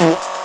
Mm-hmm.